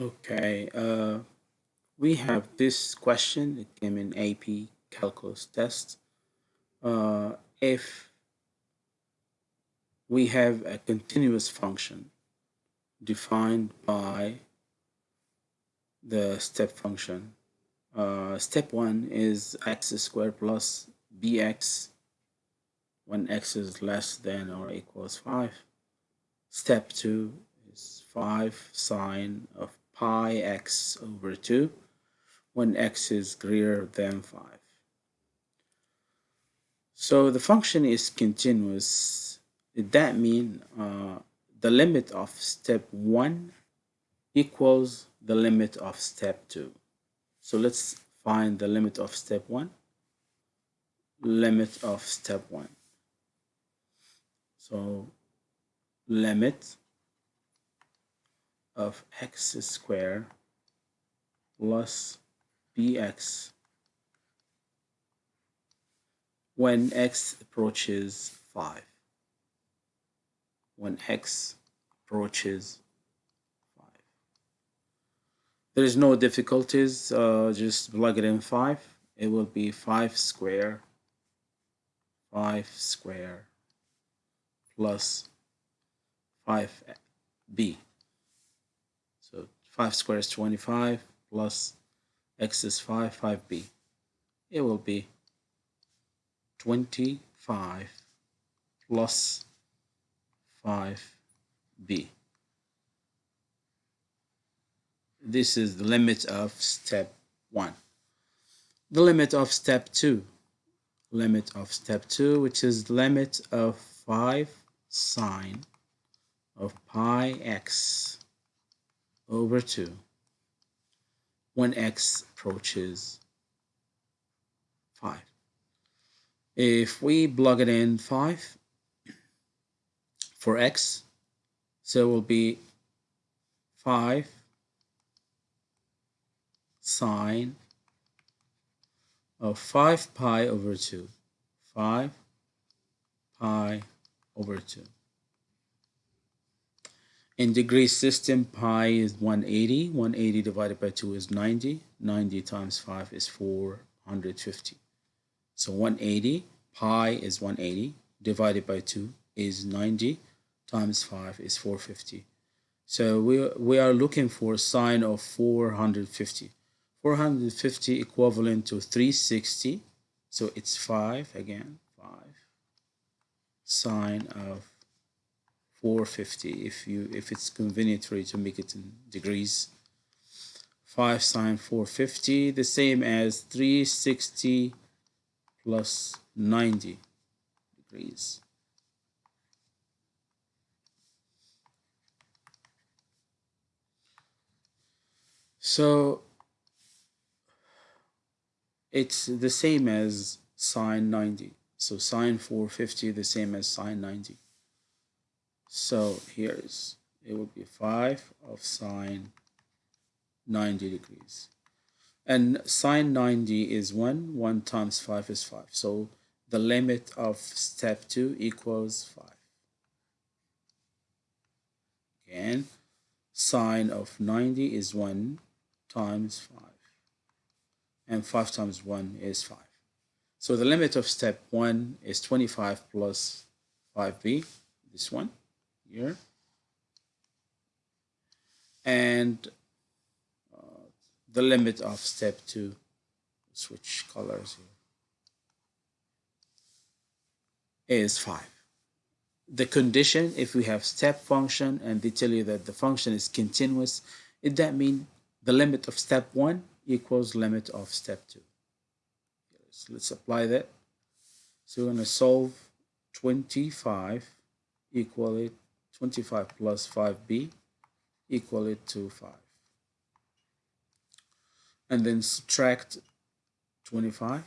Okay, uh, we have this question that came in AP Calculus test. Uh, if we have a continuous function defined by the step function. Uh, step 1 is x squared plus bx when x is less than or equals 5. Step 2 is 5 sine of pi x over 2 when x is greater than 5. So the function is continuous. Did that mean uh, the limit of step 1 equals the limit of step 2? So let's find the limit of step 1. Limit of step 1. So limit of x squared plus bx when x approaches 5 when x approaches 5 there is no difficulties uh, just plug it in 5 it will be 5 square 5 square plus 5b 5 squared is 25 plus x is 5, 5b. It will be 25 plus 5b. This is the limit of step 1. The limit of step 2. Limit of step 2, which is the limit of 5 sine of pi x over 2 when x approaches 5. If we plug it in 5 for x, so it will be 5 sine of 5 pi over 2. 5 pi over 2. In degree system, pi is 180. 180 divided by 2 is 90. 90 times 5 is 450. So 180, pi is 180, divided by 2 is 90, times 5 is 450. So we, we are looking for sine of 450. 450 equivalent to 360. So it's 5 again, 5 sine of 450 if you if it's convenient for you to make it in degrees. 5 sine 450 the same as 360 plus 90 degrees. So it's the same as sine 90 so sine 450 the same as sine 90 so here is it would be 5 of sine 90 degrees. And sine 90 is 1. 1 times 5 is 5. So the limit of step 2 equals 5. Again, sine of 90 is 1 times 5. And 5 times 1 is 5. So the limit of step 1 is 25 plus 5b, this one here. And uh, the limit of step 2 switch colors here is 5 the condition if we have step function and they tell you that the function is continuous it that mean the limit of step 1 equals limit of step 2 so let's apply that. So we're going to solve 25 equal it 25 plus 5b equal it to 5 and then subtract 25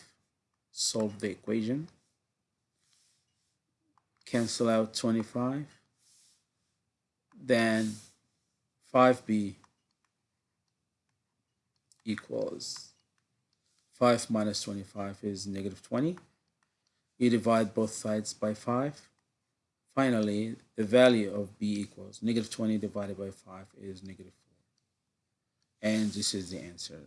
solve the equation. Cancel out 25 then 5b equals 5 minus 25 is negative 20 you divide both sides by 5 Finally, the value of b equals negative 20 divided by 5 is negative 4. And this is the answer.